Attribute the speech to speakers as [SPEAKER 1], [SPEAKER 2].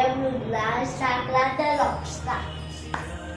[SPEAKER 1] am Rudra Sakla the Rockstar.